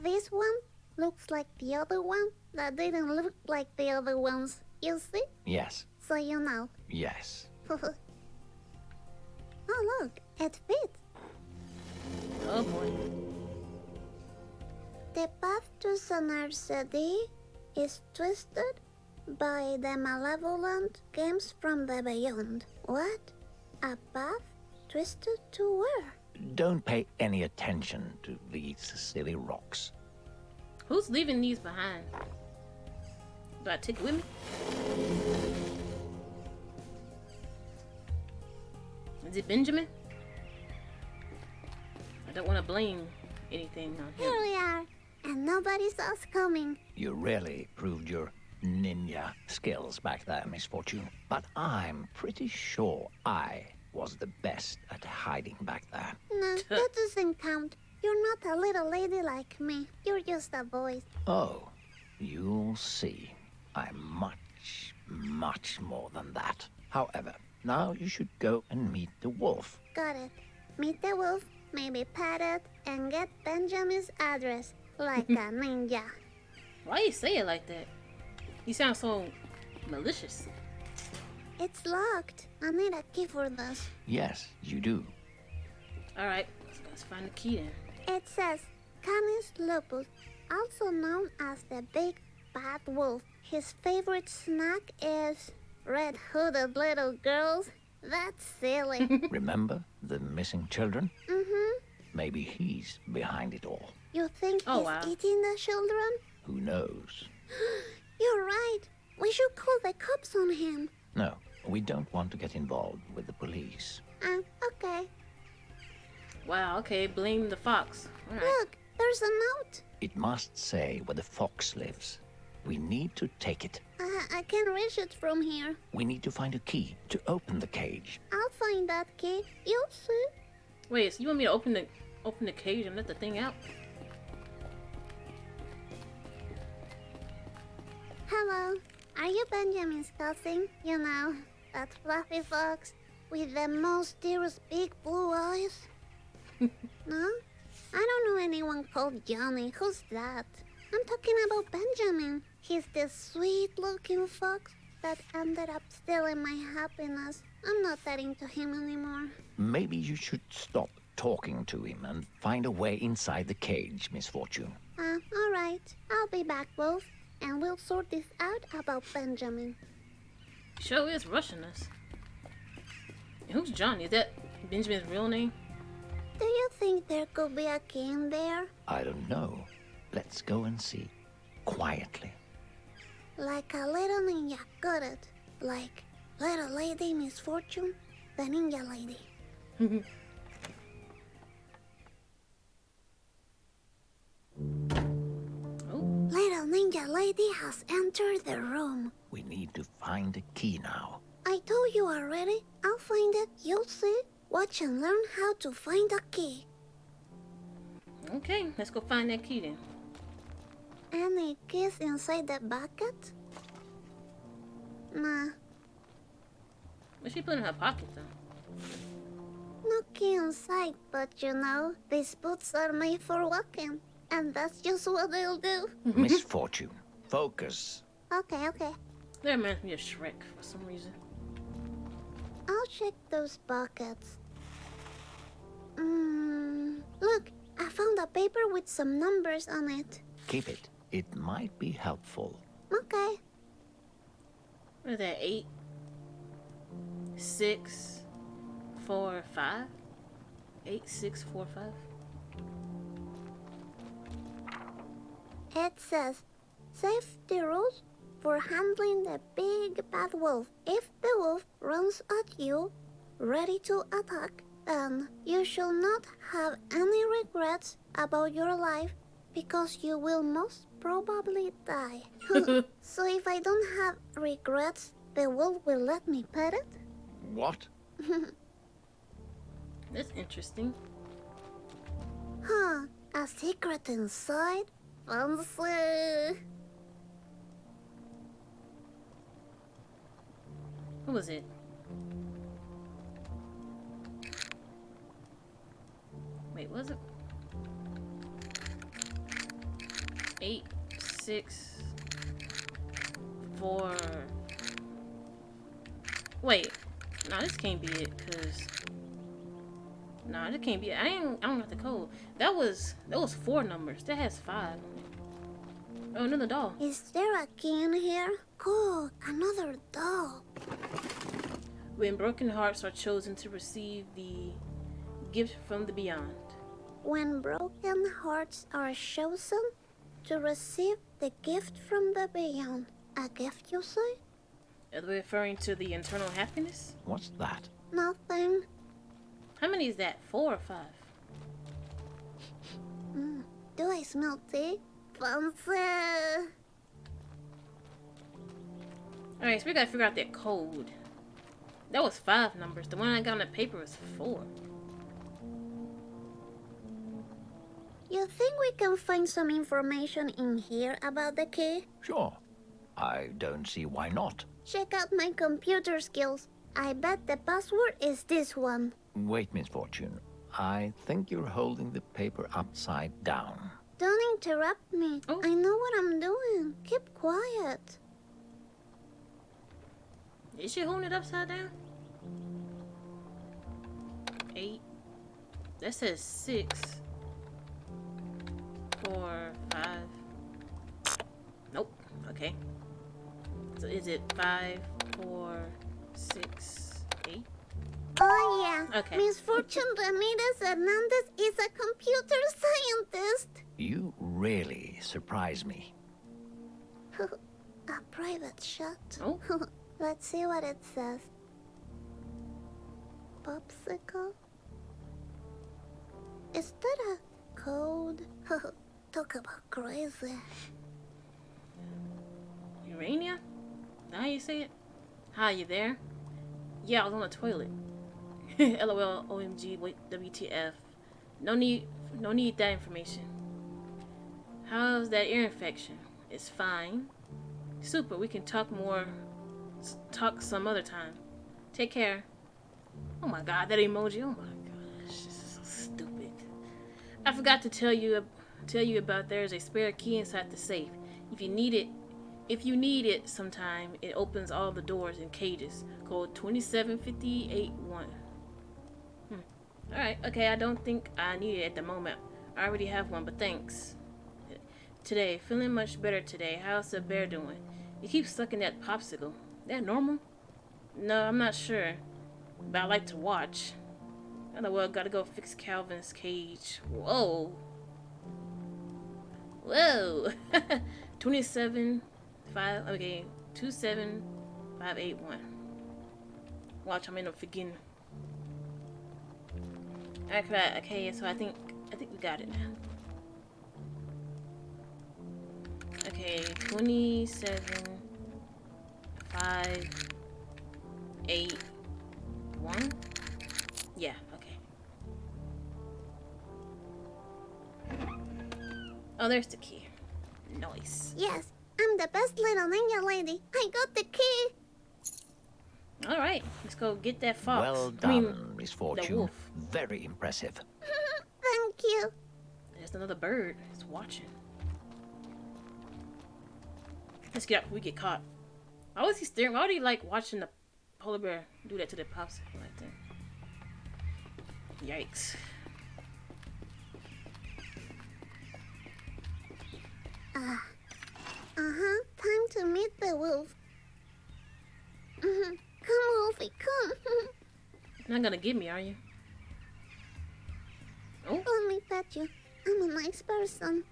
This one looks like the other one that didn't look like the other ones. You see? Yes, So you know. yes. oh, look. It fits. Oh boy. The path to Sonar City is twisted by the malevolent games from the beyond. What? A path twisted to where? Don't pay any attention to these silly rocks. Who's leaving these behind? Do I take it with me? Is it Benjamin? I don't want to blame anything on him. Here we are, and nobody saw us coming. You really proved your ninja skills back there, Misfortune. But I'm pretty sure I was the best at hiding back there. No, that doesn't count. You're not a little lady like me. You're just a boy. Oh, you'll see. I'm much, much more than that. However, now you should go and meet the wolf. Got it. Meet the wolf, maybe pet it, and get Benjamin's address like a ninja. Why you say it like that? You sound so malicious. It's locked. I need a key for this. Yes, you do. All right, let's, let's find the key then. It says Canis lupus, also known as the big bad wolf. His favorite snack is red hooded little girls. That's silly. Remember the missing children? mm-hmm. Maybe he's behind it all. You think Oh, he's wow. eating the children? Who knows? You're right. We should call the cops on him. No, we don't want to get involved with the police. Uh, okay. Wow, okay, blame the fox. All right. Look, there's a note. It must say where the fox lives. We need to take it. Uh, I can reach it from here. We need to find a key to open the cage. I'll find that key. You'll see. Wait, so you want me to open the open the cage and let the thing out? Hello. Are you Benjamin's cousin? You know, that fluffy fox with the mysterious big blue eyes? no? I don't know anyone called Johnny. Who's that? I'm talking about Benjamin. He's the sweet looking fox that ended up stealing my happiness. I'm not that into him anymore. Maybe you should stop talking to him and find a way inside the cage, Misfortune. Uh, alright. I'll be back, Wolf, and we'll sort this out about Benjamin. Show is rushing us. Who's Johnny? Is that Benjamin's real name? Do you think there could be a key in there? I don't know. Let's go and see. Quietly. Like a little ninja, got it. Like little lady misfortune, the ninja lady. Oh, Little ninja lady has entered the room. We need to find a key now. I told you already. I'll find it. You'll see. Watch and learn how to find a key. okay. Let's go find that key then. Any keys inside the bucket? Nah, What's she put in her pocket though? no key inside, but you know, these boots are made for walking. And that's just what they'll do. Misfortune. Focus. Okay, okay. That reminds me of Shrek for some reason. I'll check those buckets. Mm, look, I found a paper with some numbers on it. Keep it. It might be helpful. Okay. What is that? Eight, six, four, five. Eight, six, four, five. It says safety rules for handling the big bad wolf. If the wolf runs at you, ready to attack, then you shall not have any regrets about your life because you will most probably die. so if I don't have regrets, the wolf will let me pet it? What? That's interesting. Huh, a secret inside? Fancy. What was it? Wait, was it? Eight, six, four. Wait, no, this can't be it, cause no, this can't be it. I ain't. I don't have the code. That was that was four numbers. That has five. Oh, another doll. Is there a key in here? Cool, another doll. When broken hearts are chosen to receive the gift from the beyond. When broken hearts are chosen to receive the gift from the beyond. A gift, you say? Are they referring to the internal happiness? What's that? Nothing. How many is that? Four or five? Mm. Do I smell tea? Fancy. Alright, so we gotta figure out that code. That was five numbers. The one I got on the paper was four. You think we can find some information in here about the key? Sure. I don't see why not. Check out my computer skills. I bet the password is this one. Wait, Misfortune. I think you're holding the paper upside down. Don't interrupt me. Oh. I know what I'm doing. Keep quiet. Is she holding it upside down? Eight. That says six. Four, five. Nope. Okay. So is it five, four, six, eight? Oh yeah. Okay. Misfortune Ramirez Hernandez is a computer scientist. You really surprise me. a private shot. Oh. Let's see what it says. Popsicle? Is that a code? Talk about crazy. Urania? How you say it? Hi, you there? Yeah, I was on the toilet. LOL, OMG, WTF. No need, no need that information. How's that ear infection? It's fine. Super, we can talk more, talk some other time. Take care. Oh my god, that emoji, oh my gosh, this is so stupid. I forgot to tell you, tell you about there's a spare key inside the safe. If you need it, if you need it sometime, it opens all the doors and cages. Code 27581. Hmm. Alright, okay, I don't think I need it at the moment. I already have one, but thanks. Today, feeling much better today. How's the bear doing? You keep sucking that popsicle. That normal? No, I'm not sure. But I like to watch. Oh well, gotta go fix Calvin's cage. Whoa. Whoa. 27 5 okay 27581 watch i'm in a forgetting. Okay okay so i think i think we got it now. Okay 27 5 8 1 oh there's the key nice Yes, I'm the best little ninja lady. I got the key. All right, let's go get that fox. Well I mean, done, Miss Fortune. wolf. Very impressive. Thank you. there's another bird. It's watching. Let's get up. we get caught. Why was he staring? Why would he like watching the polar bear do that to the popsicle like that? Yikes. Uh huh. Time to meet the wolf. Mhm. Come, Wolfie, come. You're not gonna get me, are you? Oh, Let me pet you. I'm a nice person.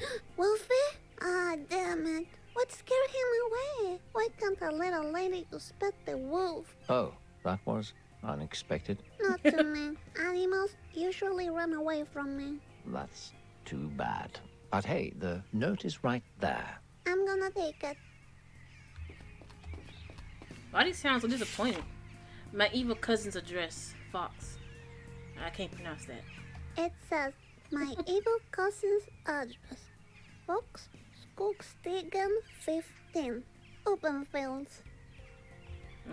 Wolfie? Ah, damn it. What scared him away? Why can't a little lady just pet the wolf? Oh, that was unexpected. Not to me. Animals usually run away from me. That's too bad. But hey, the note is right there. I'm gonna take it. why do you sound so disappointed? My evil cousin's address, Fox. I can't pronounce that. It says, my evil cousin's address. Fox, Skogstegen 15. Open fields.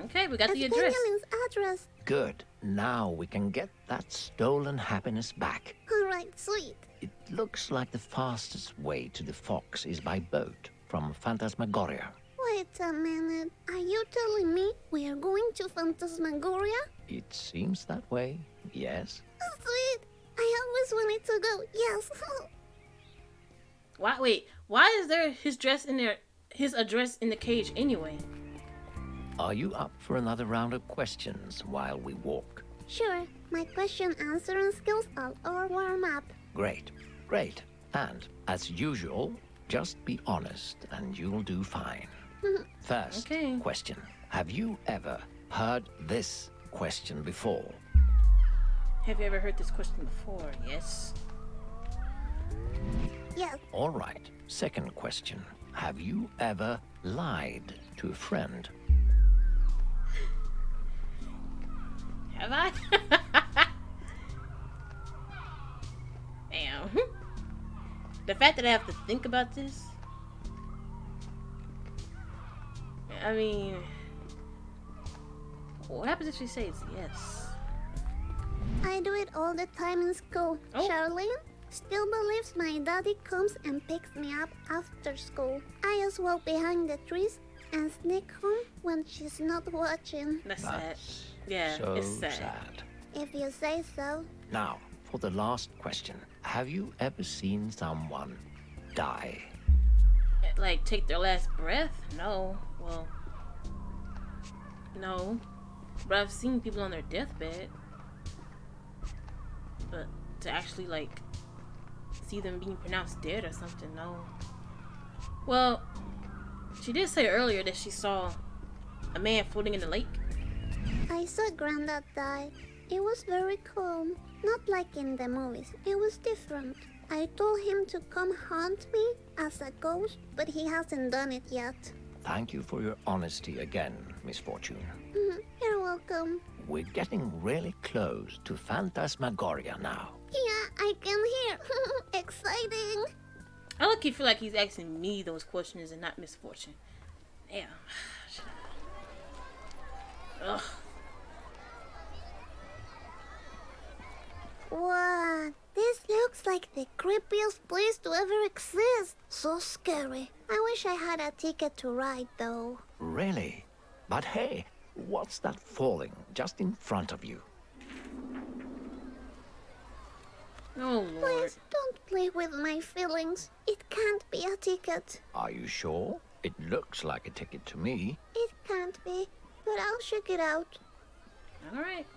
Okay, we got the address. Benjamin's address. Good. Now we can get that stolen happiness back. Alright, sweet. It looks like the fastest way to the Fox is by boat from Phantasmagoria. Wait a minute. Are you telling me we are going to Phantasmagoria? It seems that way, yes. Oh, sweet. I always wanted to go. Yes. Why? Wait, why is there his dress in there? His address in the cage anyway? Are you up for another round of questions while we walk? sure. My question answering skills are all warm up. Great, great. And as usual, just be honest and you'll do fine. First Okay. question Have you ever heard this question before? Have you ever heard this question before? Yes. Yes. All right. Second question Have you ever lied to a friend? Have I? Damn. The fact that I have to think about this. I mean, what happens if she says yes? I do it all the time in school. Oh. Charlene still believes my daddy comes and picks me up after school. I just walk behind the trees and sneak home when she's not watching. That's sad. That's Yeah, so it's sad. sad. If you say so. Now, for the last question Have you ever seen someone die? Like take their last breath? No. Well, no. But I've seen people on their deathbed. But to actually like see them being pronounced dead or something, no. Well, she did say earlier that she saw a man floating in the lake. I saw Granddad die. It was very calm. Not like in the movies. It was different. I told him to come haunt me as a ghost, but he hasn't done it yet. Thank you for your honesty again, Miss Fortune. Mhm, You're welcome. We're getting really close to Phantasmagoria now. Yeah, I can hear. Exciting. I lucky feel like he's asking me those questions and not misfortune. Damn. Ugh. What? This looks like the creepiest place to ever exist. So scary. I wish I had a ticket to ride though. Really? But hey, what's that falling just in front of you? Oh lord. Please don't play with my feelings. It can't be a ticket. Are you sure? It looks like a ticket to me. It can't be, but I'll check it out. Alright.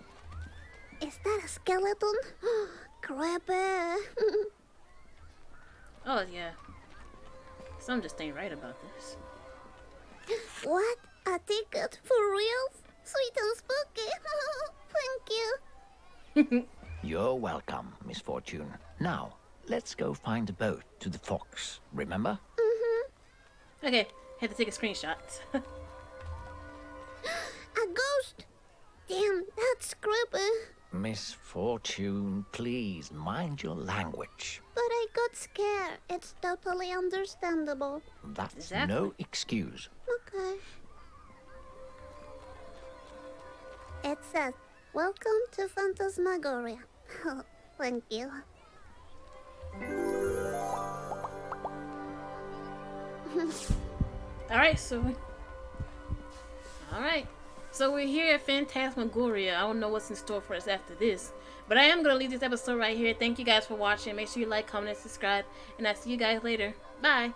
Is that a skeleton? Creepy. Oh yeah. Some just ain't right about this. what? A ticket for real? Sweet and spooky. Thank you. You're welcome, Miss Fortune. Now, let's go find a boat to the Fox, remember? Mm-hmm. Okay, had to take a screenshot. A ghost. Damn, that's creepy. Miss Fortune, please mind your language. But I got scared. It's totally understandable. That's Exactly. no excuse. Okay. It says, Welcome to Phantasmagoria. Thank you. Alright, so we... Alright. So we're here at Phantasmagoria. I don't know what's in store for us after this. But I am going to leave this episode right here. Thank you guys for watching. Make sure you like, comment, and subscribe. And I'll see you guys later. Bye.